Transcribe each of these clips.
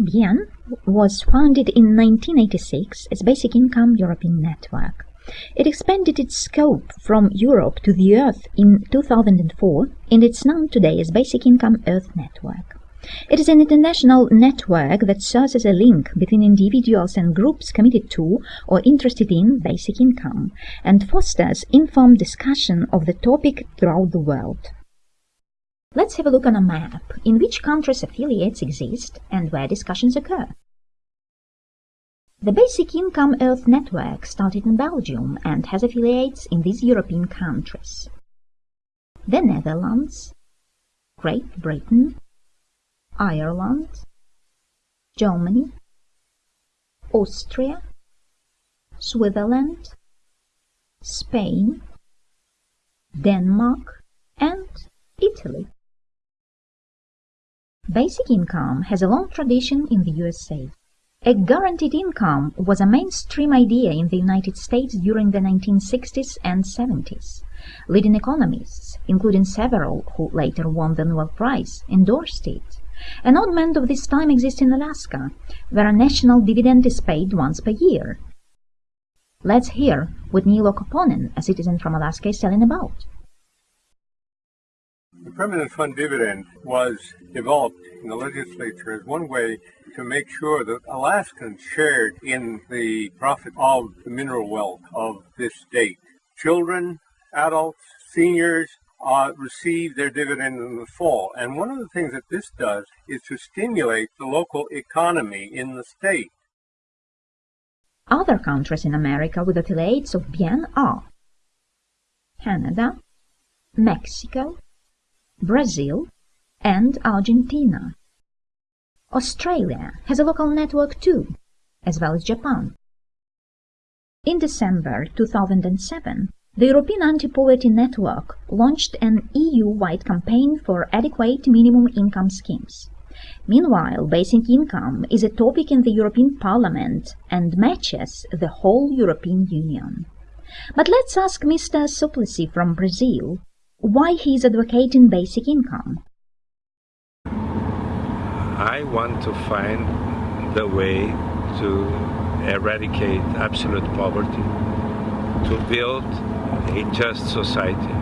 BIEN was founded in 1986 as Basic Income European Network. It expanded its scope from Europe to the Earth in 2004 and it's known today as Basic Income Earth Network. It is an international network that serves as a link between individuals and groups committed to or interested in basic income and fosters informed discussion of the topic throughout the world. Let's have a look on a map in which countries affiliates exist and where discussions occur. The Basic Income Earth Network started in Belgium and has affiliates in these European countries. The Netherlands, Great Britain, Ireland, Germany, Austria, Switzerland, Spain, Denmark and Italy. Basic income has a long tradition in the USA. A guaranteed income was a mainstream idea in the United States during the 1960s and 70s. Leading economists, including several who later won the Nobel Prize, endorsed it. An augment of this time exists in Alaska, where a national dividend is paid once per year. Let's hear what Niilo Koponen, a citizen from Alaska, is telling about. Permanent fund dividend was developed in the legislature as one way to make sure that Alaskans shared in the profit of the mineral wealth of this state. Children, adults, seniors uh, receive their dividend in the fall. And one of the things that this does is to stimulate the local economy in the state. Other countries in America with affiliates of BIEN are Canada, Mexico, Brazil, and Argentina. Australia has a local network too, as well as Japan. In December 2007, the European Anti-Poverty Network launched an EU-wide campaign for adequate minimum income schemes. Meanwhile, basic income is a topic in the European Parliament and matches the whole European Union. But let's ask Mr. Suplicy from Brazil why he is advocating basic income. I want to find the way to eradicate absolute poverty, to build a just society,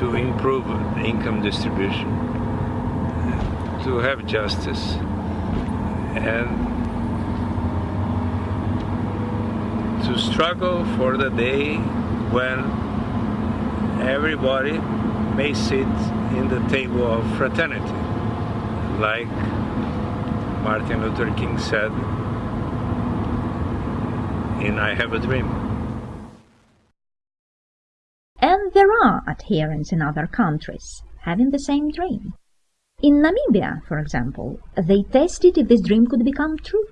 to improve income distribution, to have justice, and to struggle for the day when everybody may sit in the table of fraternity, like Martin Luther King said in I Have a Dream. And there are adherents in other countries having the same dream. In Namibia, for example, they tested if this dream could become true.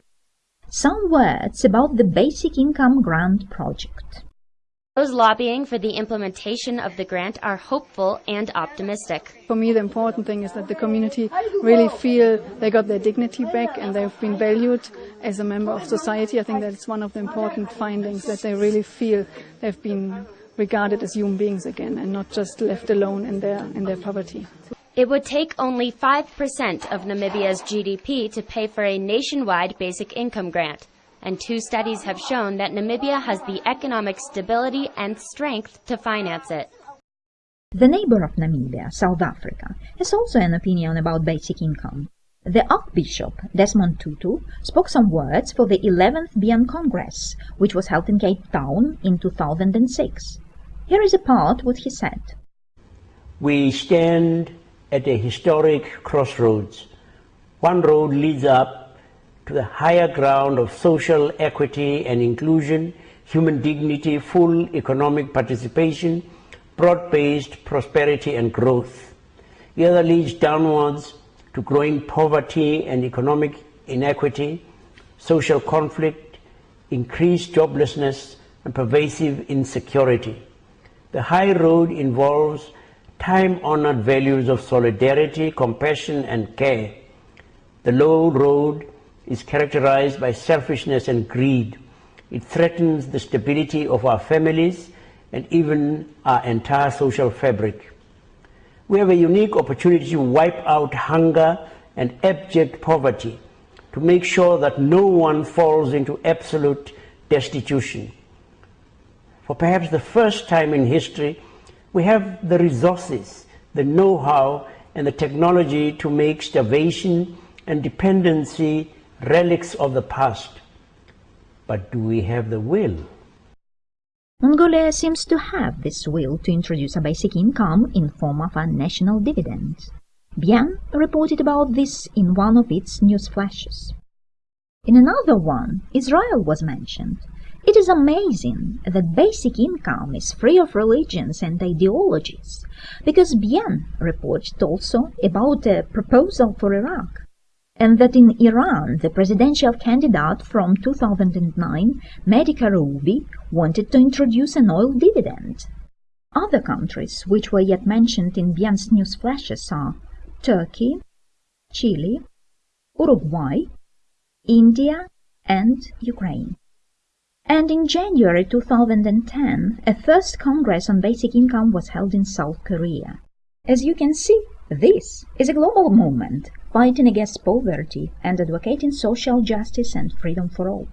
Some words about the Basic Income Grant Project. Those lobbying for the implementation of the grant are hopeful and optimistic. For me, the important thing is that the community really feel they got their dignity back and they've been valued as a member of society. I think that's one of the important findings, that they really feel they've been regarded as human beings again and not just left alone in their, in their poverty. It would take only 5% of Namibia's GDP to pay for a nationwide basic income grant and two studies have shown that Namibia has the economic stability and strength to finance it. The neighbor of Namibia, South Africa, has also an opinion about basic income. The Archbishop, Desmond Tutu, spoke some words for the 11th BIEN Congress, which was held in Cape Town in 2006. Here is a part what he said. We stand at a historic crossroads. One road leads up to the higher ground of social equity and inclusion, human dignity, full economic participation, broad-based prosperity and growth. The other leads downwards to growing poverty and economic inequity, social conflict, increased joblessness, and pervasive insecurity. The high road involves time-honored values of solidarity, compassion, and care. The low road is characterized by selfishness and greed. It threatens the stability of our families and even our entire social fabric. We have a unique opportunity to wipe out hunger and abject poverty, to make sure that no one falls into absolute destitution. For perhaps the first time in history, we have the resources, the know-how, and the technology to make starvation and dependency relics of the past. But do we have the will? Mongolia seems to have this will to introduce a basic income in form of a national dividend. Bien reported about this in one of its news flashes. In another one, Israel was mentioned. It is amazing that basic income is free of religions and ideologies, because Bien reported also about a proposal for Iraq and that in Iran the presidential candidate from 2009, Mehdi Karoubi, wanted to introduce an oil dividend. Other countries which were yet mentioned in Bien's news flashes are Turkey, Chile, Uruguay, India, and Ukraine. And in January 2010, a first Congress on Basic Income was held in South Korea. As you can see, this is a global movement fighting against poverty and advocating social justice and freedom for all.